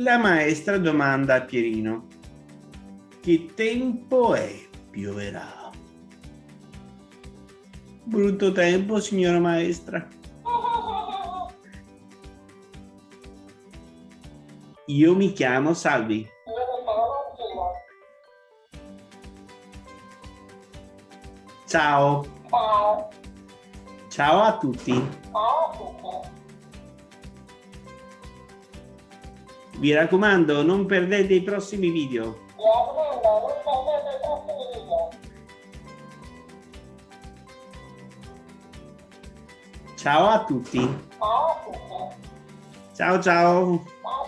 La maestra domanda a Pierino. Che tempo è? Pioverà. Brutto tempo, signora maestra. Io mi chiamo Salvi. Ciao. Ciao. Ciao a tutti. Vi raccomando, non perdete i prossimi video. Mi raccomando, non perdete i prossimi video. Ciao a tutti. Ciao a tutti. Ciao ciao. Ciao ciao.